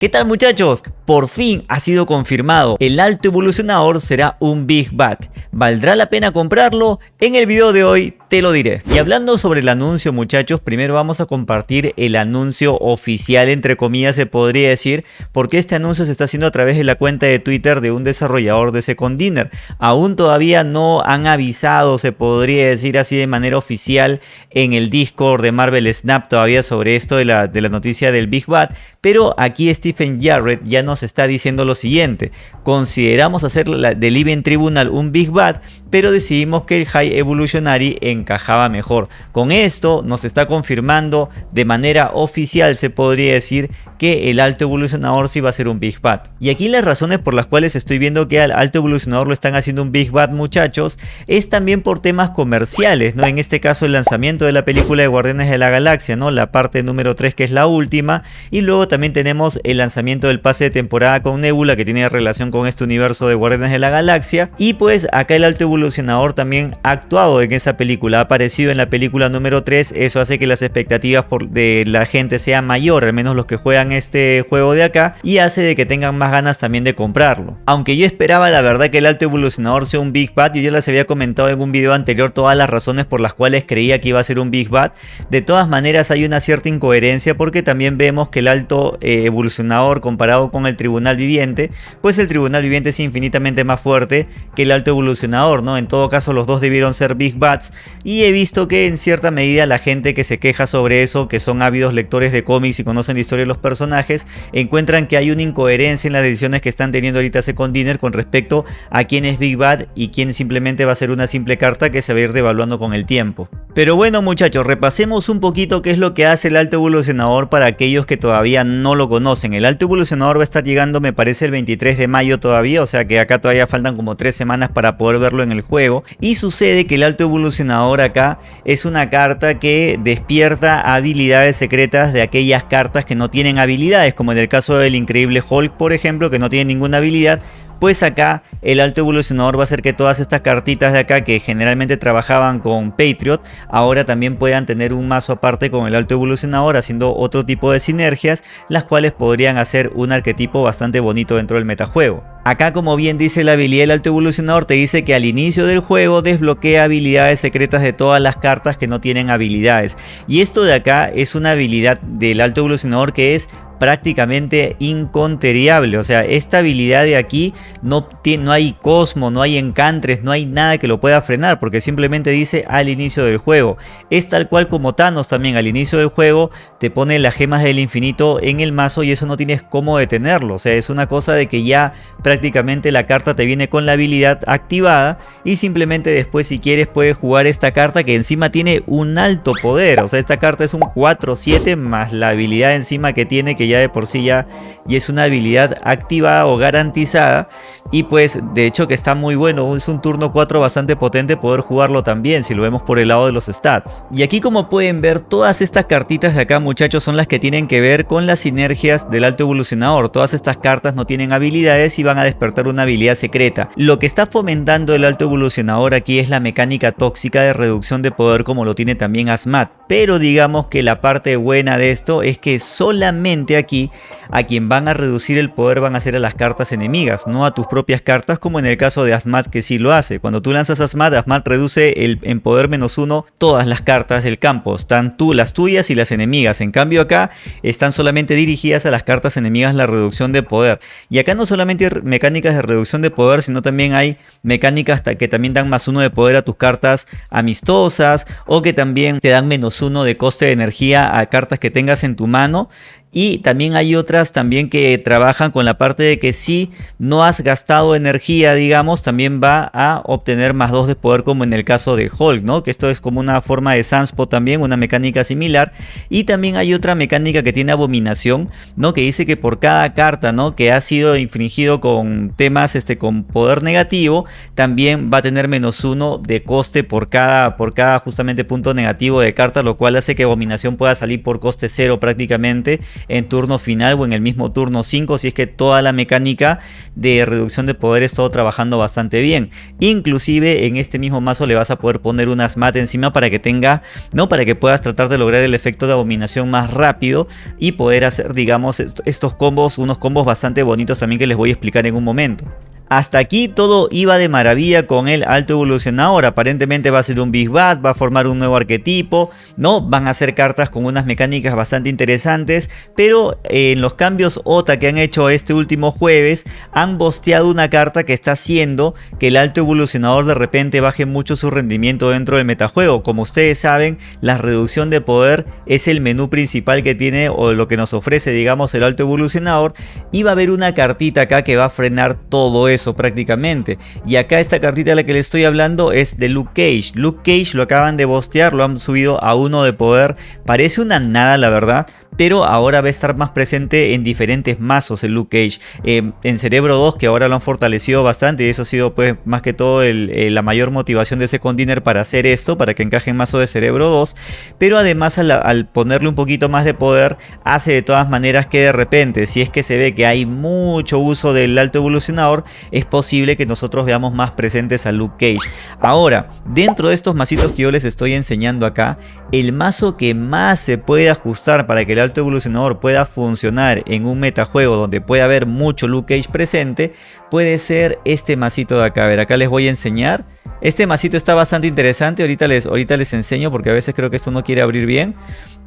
¿Qué tal muchachos? Por fin ha sido confirmado, el alto evolucionador será un Big Bat. ¿Valdrá la pena comprarlo? En el video de hoy te lo diré. Y hablando sobre el anuncio muchachos, primero vamos a compartir el anuncio oficial entre comillas se podría decir, porque este anuncio se está haciendo a través de la cuenta de Twitter de un desarrollador de Second Dinner. Aún todavía no han avisado, se podría decir así de manera oficial en el Discord de Marvel Snap todavía sobre esto de la, de la noticia del Big Bat, pero aquí este Stephen Jarrett ya nos está diciendo lo siguiente. Consideramos hacer la, del Event Tribunal un Big Bad, pero decidimos que el High Evolutionary encajaba mejor. Con esto nos está confirmando de manera oficial, se podría decir, que el Alto Evolucionador sí va a ser un Big Bad. Y aquí las razones por las cuales estoy viendo que al Alto Evolucionador lo están haciendo un Big Bad, muchachos, es también por temas comerciales, ¿no? En este caso el lanzamiento de la película de Guardianes de la Galaxia, ¿no? La parte número 3 que es la última, y luego también tenemos el lanzamiento del pase de temporada con Nebula que tiene relación con este universo de Guardianes de la Galaxia. Y pues acá el alto evolucionador también ha actuado en esa película, ha aparecido en la película número 3, eso hace que las expectativas por de la gente sean mayor, al menos los que juegan este juego de acá y hace de que tengan más ganas también de comprarlo. Aunque yo esperaba la verdad que el alto evolucionador sea un Big Bad, yo ya les había comentado en un video anterior todas las razones por las cuales creía que iba a ser un Big Bad, de todas maneras hay una cierta incoherencia porque también vemos que el alto eh, evolucionador comparado con el tribunal viviente, pues el tribunal viviente es infinitamente más fuerte que el alto evolucionador, ¿no? En todo caso los dos debieron ser Big Bats y he visto que en cierta medida la gente que se queja sobre eso, que son ávidos lectores de cómics y conocen la historia de los personajes, encuentran que hay una incoherencia en las decisiones que están teniendo ahorita Second Dinner con respecto a quién es Big Bad y quién simplemente va a ser una simple carta que se va a ir devaluando con el tiempo. Pero bueno muchachos, repasemos un poquito qué es lo que hace el alto evolucionador para aquellos que todavía no lo conocen. El alto evolucionador va a estar llegando me parece el 23 de mayo todavía, o sea que acá todavía faltan como 3 semanas para poder verlo en el juego. Y sucede que el alto evolucionador acá es una carta que despierta habilidades secretas de aquellas cartas que no tienen habilidades, como en el caso del increíble Hulk por ejemplo, que no tiene ninguna habilidad, pues acá el alto evolucionador va a hacer que todas estas cartitas de acá que generalmente trabajaban con Patriot, ahora también puedan tener un mazo aparte con el alto evolucionador haciendo otro tipo de sinergias, las cuales podrían hacer un arquetipo bastante bonito dentro del metajuego. Acá como bien dice la habilidad del alto evolucionador te dice que al inicio del juego desbloquea habilidades secretas de todas las cartas que no tienen habilidades. Y esto de acá es una habilidad del alto evolucionador que es prácticamente inconteriable. O sea, esta habilidad de aquí no, tiene, no hay cosmo, no hay encantres, no hay nada que lo pueda frenar porque simplemente dice al inicio del juego. Es tal cual como Thanos también al inicio del juego te pone las gemas del infinito en el mazo y eso no tienes cómo detenerlo. O sea, es una cosa de que ya prácticamente la carta te viene con la habilidad activada y simplemente después si quieres puedes jugar esta carta que encima tiene un alto poder. O sea, esta carta es un 4-7 más la habilidad encima que tiene que de por sí ya, y es una habilidad activada o garantizada y pues de hecho que está muy bueno, es un turno 4 bastante potente poder jugarlo también si lo vemos por el lado de los stats. Y aquí como pueden ver todas estas cartitas de acá muchachos son las que tienen que ver con las sinergias del alto evolucionador, todas estas cartas no tienen habilidades y van a despertar una habilidad secreta. Lo que está fomentando el alto evolucionador aquí es la mecánica tóxica de reducción de poder como lo tiene también Asmat, pero digamos que la parte buena de esto es que solamente aquí a quien van a reducir el poder van a ser a las cartas enemigas, no a tus propias cartas como en el caso de Asmat que sí lo hace. Cuando tú lanzas Asmat, Asmat reduce el, en poder menos uno todas las cartas del campo, están tú, las tuyas y las enemigas. En cambio acá están solamente dirigidas a las cartas enemigas la reducción de poder. Y acá no solamente mecánicas de reducción de poder, sino también hay mecánicas que también dan más uno de poder a tus cartas amistosas o que también te dan menos uno de coste de energía a cartas que tengas en tu mano y también hay otras también que trabajan con la parte de que si no has gastado energía, digamos, también va a obtener más 2 de poder como en el caso de Hulk, ¿no? Que esto es como una forma de Sanspo también, una mecánica similar. Y también hay otra mecánica que tiene abominación, ¿no? Que dice que por cada carta, ¿no? Que ha sido infringido con temas, este, con poder negativo, también va a tener menos 1 de coste por cada, por cada justamente punto negativo de carta, lo cual hace que abominación pueda salir por coste 0 prácticamente en turno final o en el mismo turno 5 si es que toda la mecánica de reducción de poder está trabajando bastante bien. Inclusive en este mismo mazo le vas a poder poner unas mat encima para que tenga, ¿no? Para que puedas tratar de lograr el efecto de abominación más rápido y poder hacer digamos estos combos, unos combos bastante bonitos también que les voy a explicar en un momento. Hasta aquí todo iba de maravilla con el alto evolucionador. Aparentemente va a ser un Big Bad, va a formar un nuevo arquetipo, ¿no? Van a ser cartas con unas mecánicas bastante interesantes, pero en los cambios OTA que han hecho este último jueves, han bosteado una carta que está haciendo que el alto evolucionador de repente baje mucho su rendimiento dentro del metajuego. Como ustedes saben, la reducción de poder es el menú principal que tiene o lo que nos ofrece, digamos, el alto evolucionador. Y va a haber una cartita acá que va a frenar todo eso prácticamente. Y acá esta cartita de la que le estoy hablando es de Luke Cage. Luke Cage lo acaban de bostear, lo han subido a uno de poder. Parece una nada la verdad, pero ahora va a estar más presente en diferentes mazos el Luke Cage. Eh, en Cerebro 2 que ahora lo han fortalecido bastante y eso ha sido pues más que todo la mayor motivación de Second Dinner para hacer esto, para que encaje en mazo de Cerebro 2. Pero además al, ponerle un poquito más de poder hace de todas maneras que de repente si es que se ve que hay mucho uso del alto evolucionador es posible que nosotros veamos más presentes a Luke Cage. Ahora, dentro de estos mazitos que yo les estoy enseñando acá, el mazo que más se puede ajustar para que el alto evolucionador pueda funcionar en un metajuego donde puede haber mucho Luke Cage presente, puede ser este masito de acá. Ver, acá les voy a enseñar. Este masito está bastante interesante, ahorita les, ahorita les enseño porque a veces creo que esto no quiere abrir bien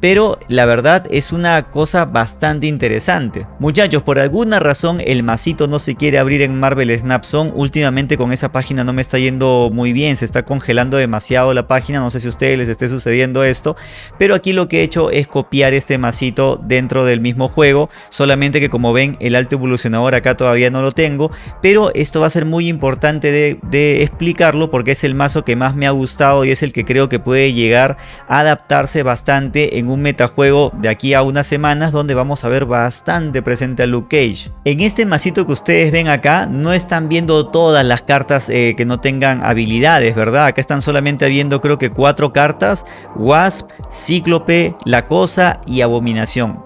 pero la verdad es una cosa bastante interesante. Muchachos, por alguna razón el masito no se quiere abrir en Marvel Snap Zone. Últimamente con esa página no me está yendo muy bien, se está congelando demasiado la página, no sé si a ustedes les esté sucediendo esto, pero aquí lo que he hecho es copiar este masito dentro del mismo juego, solamente que como ven el alto evolucionador acá todavía no lo tengo, pero esto va a ser muy importante de, explicarlo porque es el mazo que más me ha gustado y es el que creo que puede llegar a adaptarse bastante en un metajuego de aquí a unas semanas donde vamos a ver bastante presente a Luke Cage. En este masito que ustedes ven acá no están viendo todas las cartas eh, que no tengan habilidades, ¿verdad? Acá están solamente viendo creo que cuatro cartas, Wasp, Cíclope, La Cosa y Abominación.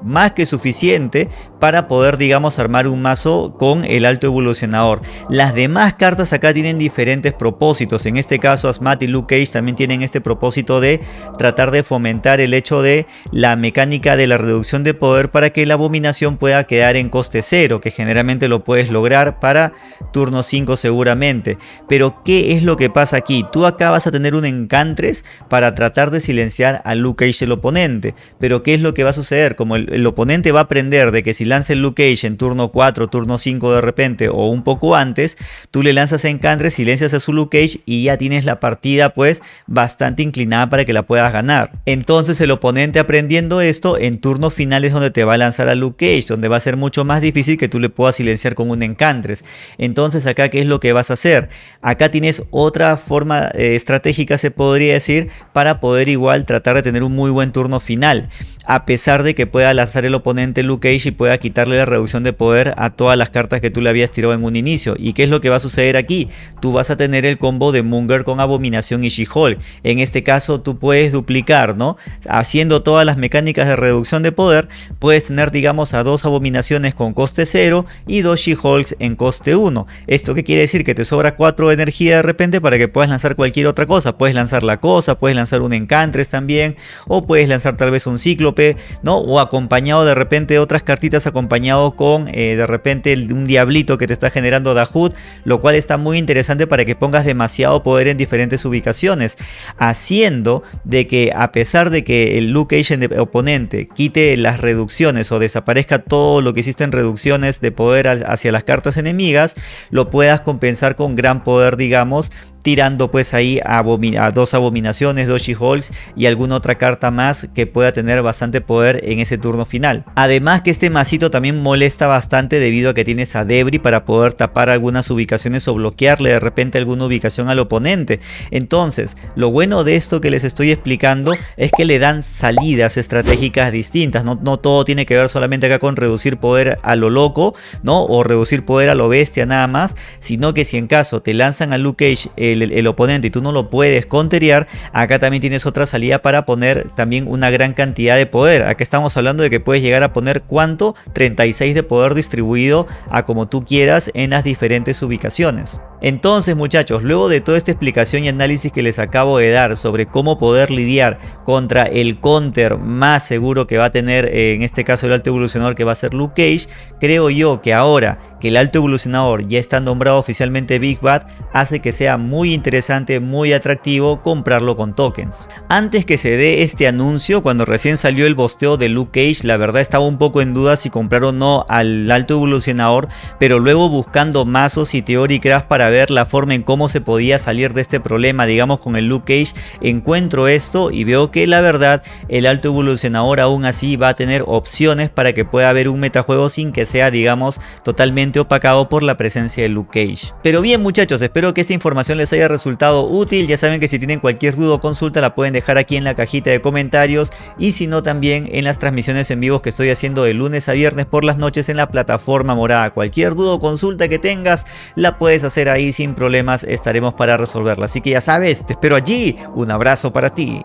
Más que suficiente para poder digamos armar un mazo con el alto evolucionador. Las demás cartas acá tienen diferentes propósitos, en este caso Asmat y Luke Cage también tienen este propósito de tratar de fomentar el hecho de la mecánica de la reducción de poder para que la abominación pueda quedar en coste cero, que generalmente lo puedes lograr para turno 5 seguramente. Pero ¿qué es lo que pasa aquí? Tú acá vas a tener un encantres para tratar de silenciar a Luke Cage el oponente, pero ¿qué es lo que va a suceder? Como el, el oponente va a aprender de que si lanza el Luke Cage en turno 4, turno 5 de repente o un poco antes, tú le lanzas encantres, silencias a su Luke Cage y ya tienes la partida pues bastante inclinada para que la puedas ganar. Entonces el oponente aprendiendo esto, en turno final es donde te va a lanzar a Luke Cage, donde va a ser mucho más difícil que tú le puedas silenciar con un encantres. Entonces acá, ¿qué es lo que vas a hacer? Acá tienes otra forma eh, estratégica, se podría decir, para poder igual tratar de tener un muy buen turno final. A pesar de que pueda lanzar el oponente Luke Cage y pueda quitarle la reducción de poder a todas las cartas que tú le habías tirado en un inicio. ¿Y qué es lo que va a suceder aquí? Tú vas a tener el combo de Munger con Abominación y She-Hulk. En este caso tú puedes duplicar, ¿no? Haciendo todas las mecánicas de reducción de poder, puedes tener digamos a dos Abominaciones con coste 0 y dos She-Hulks en coste 1. ¿Esto qué quiere decir? Que te sobra 4 de energía de repente para que puedas lanzar cualquier otra cosa. Puedes lanzar la cosa, puedes lanzar un Encantres también, o puedes lanzar tal vez un Cíclope, ¿no? O acompañado de repente de otras cartitas acompañado con eh, de repente un diablito que te está generando Dahut, lo cual está muy interesante para que pongas demasiado poder en diferentes ubicaciones, haciendo de que a pesar de que el Luke Agent oponente quite las reducciones o desaparezca todo lo que hiciste en reducciones de poder hacia las cartas enemigas, lo puedas compensar con gran poder, digamos, tirando pues ahí a, dos abominaciones, dos She-Hulks y alguna otra carta más que pueda tener bastante poder en ese turno final. Además que este masito también molesta bastante debido a que tienes a Debris para poder tapar algunas ubicaciones o bloquearle de repente alguna ubicación al oponente. Entonces, lo bueno de esto que les estoy explicando es que le dan salidas estratégicas distintas. No, no todo tiene que ver solamente acá con reducir poder a lo loco, ¿no? O reducir poder a lo bestia nada más, sino que si en caso te lanzan a Luke Cage el, oponente y tú no lo puedes conterear, acá también tienes otra salida para poner también una gran cantidad de poder. Acá estamos hablando de que puedes llegar a poner cuánto? 36 de poder distribuido a como tú quieras en las diferentes ubicaciones. Entonces muchachos, luego de toda esta explicación y análisis que les acabo de dar sobre cómo poder lidiar contra el counter más seguro que va a tener eh, en este caso el alto evolucionador que va a ser Luke Cage, creo yo que ahora que el alto evolucionador ya está nombrado oficialmente Big Bad hace que sea muy interesante, muy atractivo comprarlo con tokens. Antes que se dé este anuncio, cuando recién salió el bosteo de Luke Cage, la verdad estaba un poco en duda si comprar o no al alto evolucionador, pero luego buscando mazos y teóricas para ver la forma en cómo se podía salir de este problema, digamos con el Luke Cage, encuentro esto y veo que la verdad el alto evolucionador aún así va a tener opciones para que pueda haber un metajuego sin que sea digamos totalmente opacado por la presencia de Luke Cage. Pero bien muchachos, espero que esta información les haya resultado útil, ya saben que si tienen cualquier duda o consulta la pueden dejar aquí en la cajita de comentarios y si no también en las transmisiones en vivo que estoy haciendo de lunes a viernes por las noches en la plataforma morada. Cualquier duda o consulta que tengas la puedes hacer ahí sin problemas, estaremos para resolverla. Así que ya sabes, te espero allí, un abrazo para ti.